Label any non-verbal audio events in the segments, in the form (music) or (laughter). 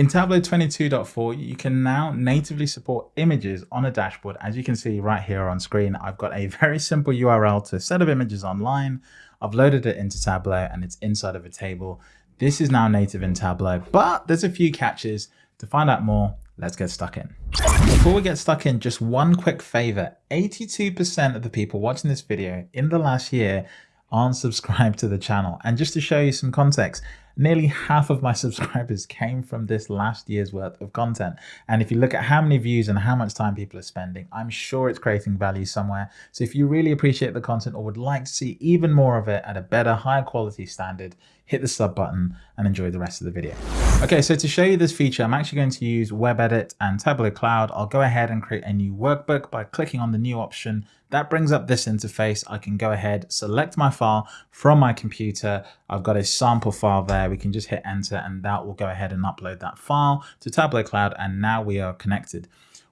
In Tableau 22.4, you can now natively support images on a dashboard. As you can see right here on screen, I've got a very simple URL to a set of images online. I've loaded it into Tableau and it's inside of a table. This is now native in Tableau, but there's a few catches. To find out more, let's get stuck in. Before we get stuck in, just one quick favor. 82% of the people watching this video in the last year aren't subscribed to the channel. And just to show you some context, nearly half of my (laughs) subscribers came from this last year's worth of content. And if you look at how many views and how much time people are spending, I'm sure it's creating value somewhere. So if you really appreciate the content or would like to see even more of it at a better, higher quality standard, hit the sub button and enjoy the rest of the video. Okay, so to show you this feature, I'm actually going to use WebEdit and Tableau Cloud. I'll go ahead and create a new workbook by clicking on the new option. That brings up this interface. I can go ahead, select my file from my computer. I've got a sample file there. We can just hit enter and that will go ahead and upload that file to Tableau Cloud. And now we are connected.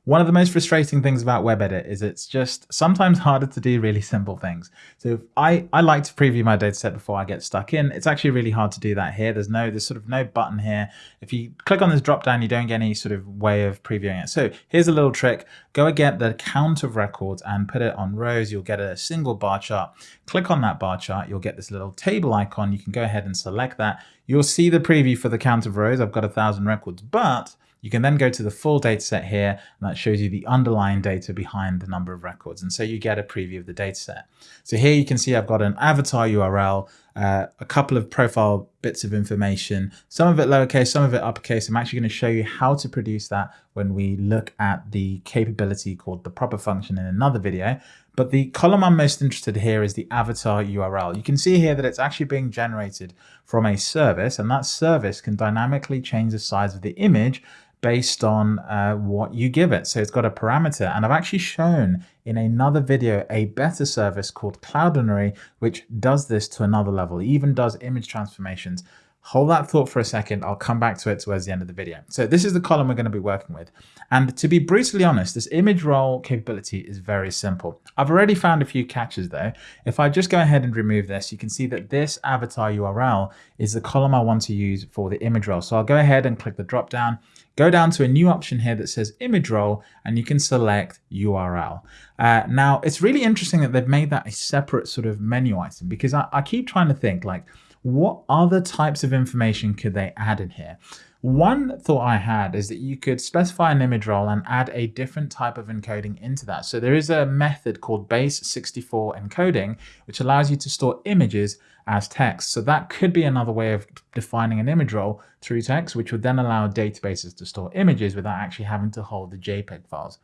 One of the most frustrating things about WebEdit is it's just sometimes harder to do really simple things. So I, I like to preview my dataset before I get stuck in. It's actually really hard to do that here. There's no, there's sort of no button here. If you click on this drop down, you don't get any sort of way of previewing it. So here's a little trick. Go and get the count of records and put it on rows. You'll get a single bar chart. Click on that bar chart. You'll get this little table icon. You can go ahead and select that. You'll see the preview for the count of rows. I've got a thousand records, but you can then go to the full data set here, and that shows you the underlying data behind the number of records. And so you get a preview of the data set. So here you can see I've got an avatar URL, uh, a couple of profile bits of information, some of it lowercase, some of it uppercase. I'm actually going to show you how to produce that when we look at the capability called the proper function in another video. But the column I'm most interested here is the avatar URL. You can see here that it's actually being generated from a service, and that service can dynamically change the size of the image based on uh, what you give it. So it's got a parameter and I've actually shown in another video a better service called Cloudinary, which does this to another level, it even does image transformations. Hold that thought for a second. I'll come back to it towards the end of the video. So this is the column we're going to be working with. And to be brutally honest, this image role capability is very simple. I've already found a few catches though. If I just go ahead and remove this, you can see that this avatar URL is the column I want to use for the image role. So I'll go ahead and click the drop down, go down to a new option here that says image role, and you can select URL. Uh, now, it's really interesting that they've made that a separate sort of menu item because I, I keep trying to think like, what other types of information could they add in here? One thought I had is that you could specify an image role and add a different type of encoding into that. So there is a method called base64 encoding, which allows you to store images as text. So that could be another way of defining an image role through text, which would then allow databases to store images without actually having to hold the JPEG files.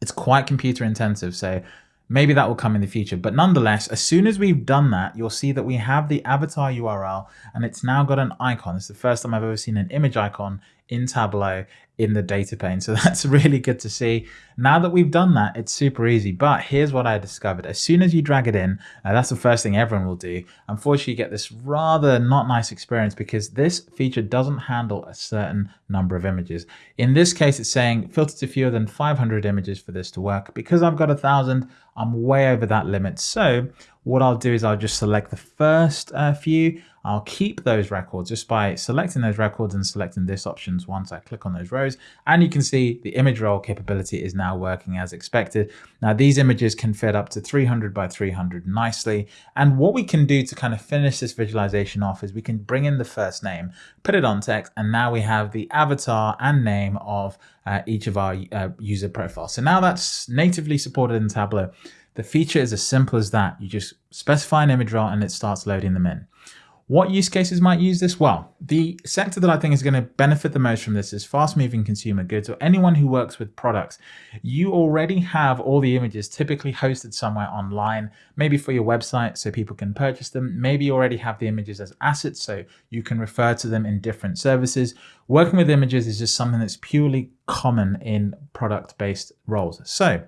It's quite computer intensive, so Maybe that will come in the future. But nonetheless, as soon as we've done that, you'll see that we have the avatar URL and it's now got an icon. It's the first time I've ever seen an image icon in Tableau in the data pane. So (laughs) that's really good to see. Now that we've done that, it's super easy. But here's what I discovered. As soon as you drag it in, uh, that's the first thing everyone will do. Unfortunately, you get this rather not nice experience because this feature doesn't handle a certain number of images. In this case, it's saying filter to fewer than 500 images for this to work. Because I've got a thousand, I'm way over that limit. So what I'll do is I'll just select the first uh, few. I'll keep those records just by selecting those records and selecting this options once I click on those rows. And you can see the image role capability is now working as expected. Now these images can fit up to 300 by 300 nicely. And what we can do to kind of finish this visualization off is we can bring in the first name, put it on text, and now we have the avatar and name of uh, each of our uh, user profiles. So now that's natively supported in Tableau. The feature is as simple as that. You just specify an image role and it starts loading them in. What use cases might use this? Well, the sector that I think is going to benefit the most from this is fast moving consumer goods or anyone who works with products. You already have all the images typically hosted somewhere online, maybe for your website so people can purchase them. Maybe you already have the images as assets so you can refer to them in different services. Working with images is just something that's purely common in product based roles. So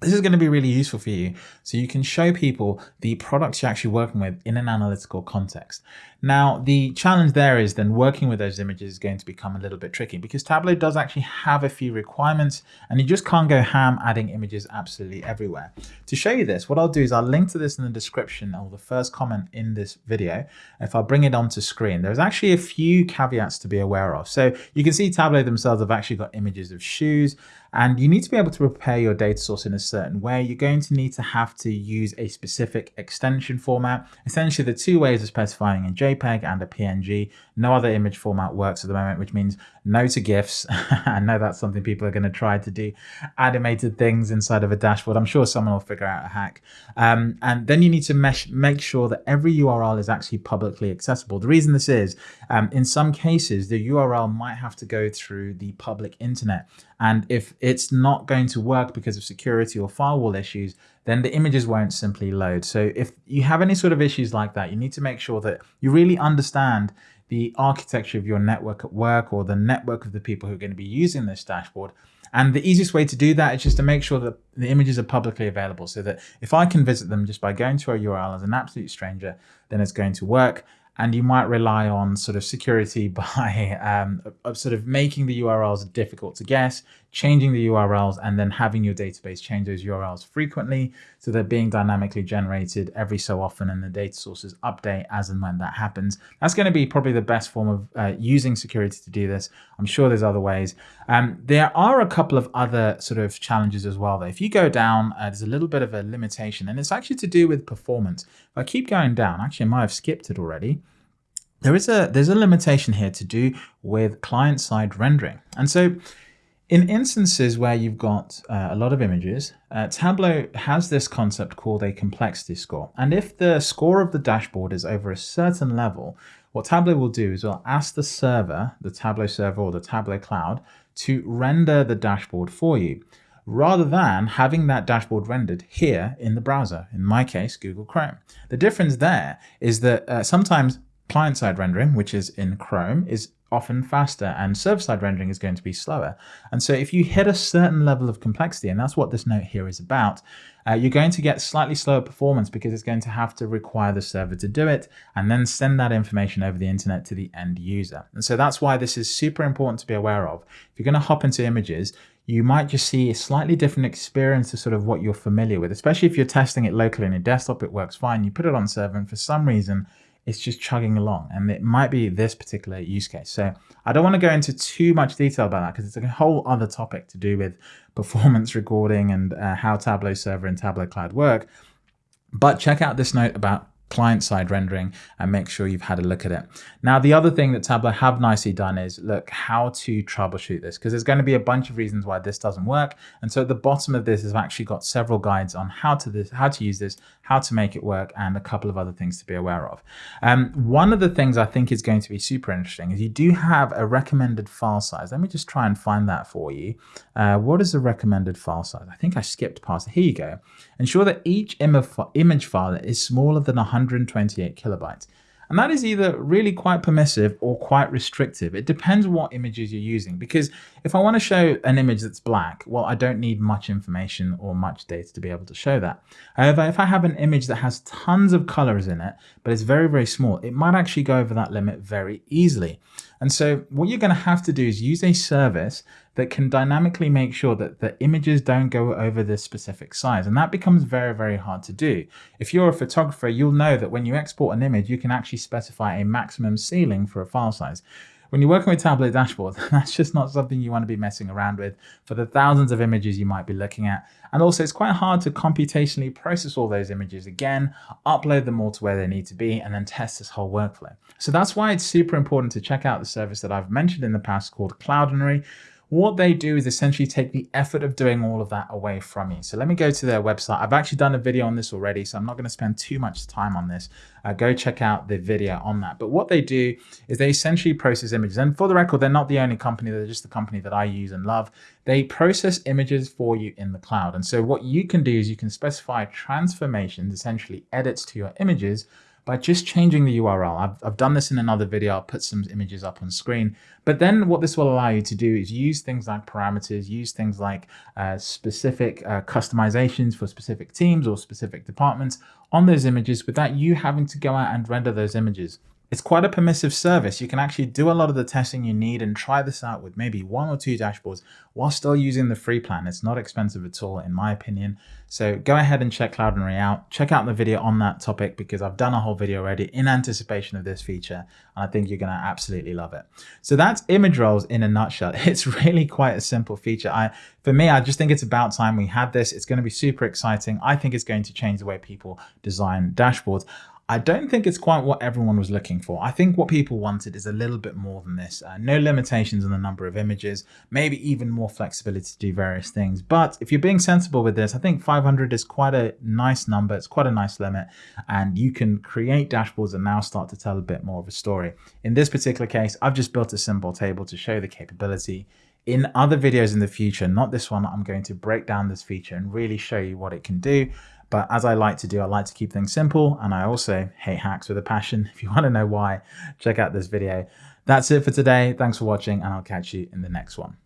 this is going to be really useful for you so you can show people the products you're actually working with in an analytical context. Now, the challenge there is then working with those images is going to become a little bit tricky because Tableau does actually have a few requirements and you just can't go ham adding images absolutely everywhere. To show you this, what I'll do is I'll link to this in the description or the first comment in this video. If I bring it onto screen, there's actually a few caveats to be aware of. So you can see Tableau themselves have actually got images of shoes and you need to be able to prepare your data source in a certain way. You're going to need to have to use a specific extension format. Essentially, the two ways of specifying a JPEG and a PNG. No other image format works at the moment, which means no to GIFs. (laughs) I know that's something people are going to try to do animated things inside of a dashboard. I'm sure someone will figure out a hack. Um, and then you need to mesh, make sure that every URL is actually publicly accessible. The reason this is, um, in some cases, the URL might have to go through the public internet. And if it's not going to work because of security or firewall issues, then the images won't simply load. So if you have any sort of issues like that, you need to make sure that you really understand the architecture of your network at work or the network of the people who are going to be using this dashboard. And the easiest way to do that is just to make sure that the images are publicly available so that if I can visit them just by going to a URL as an absolute stranger, then it's going to work and you might rely on sort of security (laughs) by um, sort of making the URLs difficult to guess, changing the URLs, and then having your database change those URLs frequently so they're being dynamically generated every so often and the data sources update as and when that happens. That's going to be probably the best form of uh, using security to do this. I'm sure there's other ways. Um, there are a couple of other sort of challenges as well. Though. If you go down, uh, there's a little bit of a limitation and it's actually to do with performance. If I keep going down, actually I might have skipped it already there is a there's a limitation here to do with client-side rendering. And so in instances where you've got uh, a lot of images, uh, Tableau has this concept called a complexity score. And if the score of the dashboard is over a certain level, what Tableau will do is it'll ask the server, the Tableau server or the Tableau cloud, to render the dashboard for you rather than having that dashboard rendered here in the browser, in my case, Google Chrome. The difference there is that uh, sometimes client-side rendering, which is in Chrome, is often faster and server-side rendering is going to be slower. And so if you hit a certain level of complexity, and that's what this note here is about, uh, you're going to get slightly slower performance because it's going to have to require the server to do it and then send that information over the internet to the end user. And so that's why this is super important to be aware of. If you're going to hop into images, you might just see a slightly different experience to sort of what you're familiar with, especially if you're testing it locally on your desktop, it works fine. You put it on server and for some reason, it's just chugging along and it might be this particular use case. So I don't want to go into too much detail about that because it's a whole other topic to do with performance recording and uh, how Tableau Server and Tableau Cloud work. But check out this note about client-side rendering and make sure you've had a look at it. Now, the other thing that Tableau have nicely done is look how to troubleshoot this because there's going to be a bunch of reasons why this doesn't work. And so at the bottom of this has actually got several guides on how to this, how to use this, how to make it work, and a couple of other things to be aware of. Um, one of the things I think is going to be super interesting is you do have a recommended file size. Let me just try and find that for you. Uh, what is the recommended file size? I think I skipped past it. Here you go. Ensure that each image file is smaller than 100 128 kilobytes. And that is either really quite permissive or quite restrictive. It depends what images you're using. Because if I want to show an image that's black, well, I don't need much information or much data to be able to show that. However, if I have an image that has tons of colors in it, but it's very, very small, it might actually go over that limit very easily. And so what you're going to have to do is use a service that can dynamically make sure that the images don't go over this specific size. And that becomes very, very hard to do. If you're a photographer, you'll know that when you export an image, you can actually specify a maximum ceiling for a file size. When you're working with Tableau dashboards, (laughs) that's just not something you want to be messing around with for the thousands of images you might be looking at. And also it's quite hard to computationally process all those images again, upload them all to where they need to be, and then test this whole workflow. So that's why it's super important to check out the service that I've mentioned in the past called Cloudinary. What they do is essentially take the effort of doing all of that away from you. So let me go to their website. I've actually done a video on this already, so I'm not going to spend too much time on this. Uh, go check out the video on that. But what they do is they essentially process images. And for the record, they're not the only company, they're just the company that I use and love. They process images for you in the cloud. And so what you can do is you can specify transformations, essentially edits to your images by just changing the URL. I've, I've done this in another video. I'll put some images up on screen. But then what this will allow you to do is use things like parameters, use things like uh, specific uh, customizations for specific teams or specific departments on those images without you having to go out and render those images. It's quite a permissive service. You can actually do a lot of the testing you need and try this out with maybe one or two dashboards while still using the free plan. It's not expensive at all, in my opinion. So go ahead and check Cloudinary out. Check out the video on that topic because I've done a whole video already in anticipation of this feature. And I think you're going to absolutely love it. So that's image roles in a nutshell. (laughs) It's really quite a simple feature. I, For me, I just think it's about time we had this. It's going to be super exciting. I think it's going to change the way people design dashboards. I don't think it's quite what everyone was looking for. I think what people wanted is a little bit more than this. Uh, no limitations on the number of images, maybe even more flexibility to do various things. But if you're being sensible with this, I think 500 is quite a nice number. It's quite a nice limit. And you can create dashboards and now start to tell a bit more of a story. In this particular case, I've just built a simple table to show the capability. In other videos in the future, not this one, I'm going to break down this feature and really show you what it can do. But as I like to do, I like to keep things simple and I also hate hacks with a passion. (laughs) If you want to know why, check out this video. That's it for today. Thanks for watching and I'll catch you in the next one.